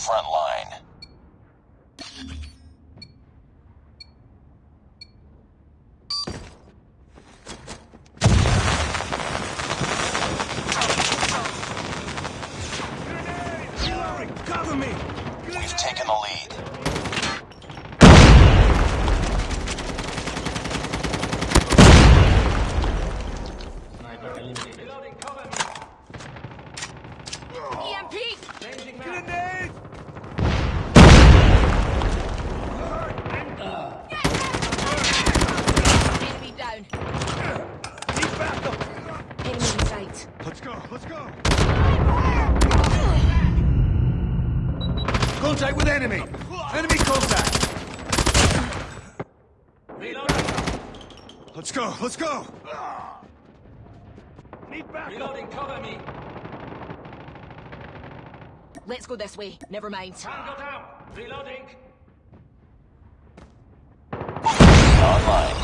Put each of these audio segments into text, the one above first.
front line. Contact with enemy! Enemy contact! Reloading. Let's go, let's go! Need backup! Reloading, cover me. Let's go this way. Never mind. Tango down. Reloading. Online.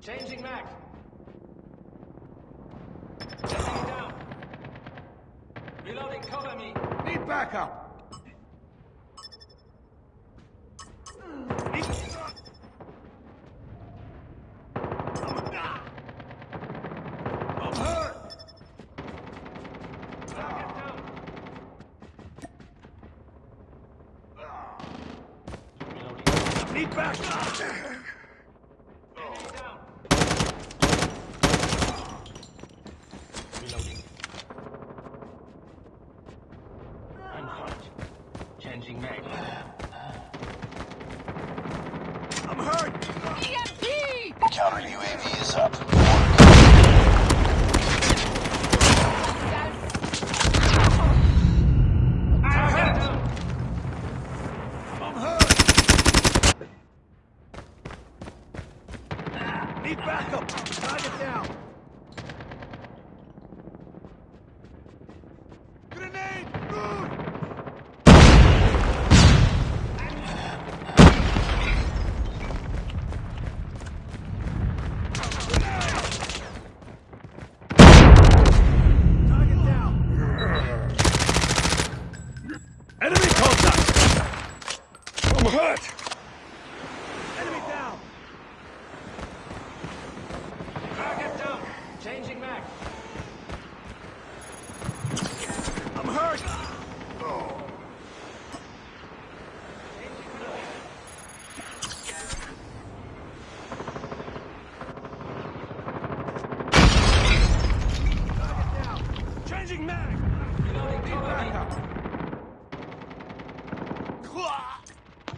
Changing mag. Changing down. Reloading, cover me. Need backup! Need... I'm hurt! Target down. Reloading. Need backup! Enemy down. Reloading. I'm hurt. Changing mag. I'm hurt! EMP! Counter UAV is up. Need backup! I'm hurt! Enemy down! Target down. Changing mag. I'm hurt! Changing mag. Changing mag! Reloading, Need backup!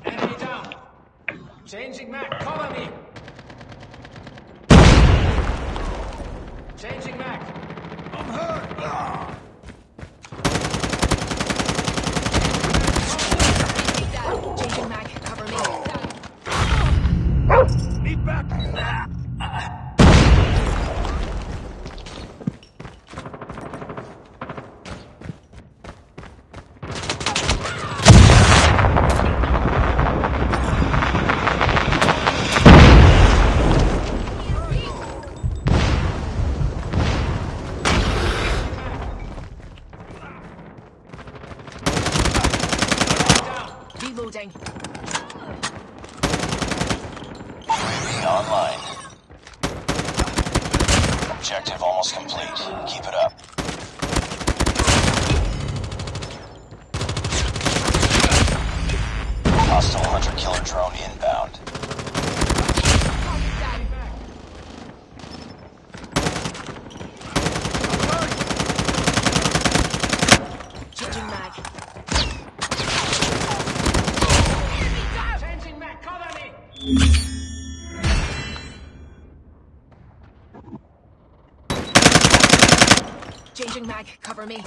Enemy down. Changing mag. Cover me. Changing mag. I'm hurt! Ah. Enemy down. Changing mag. Cover me. Need backup! UAV online. Objective almost complete. Keep it up. Changing mag. Cover me.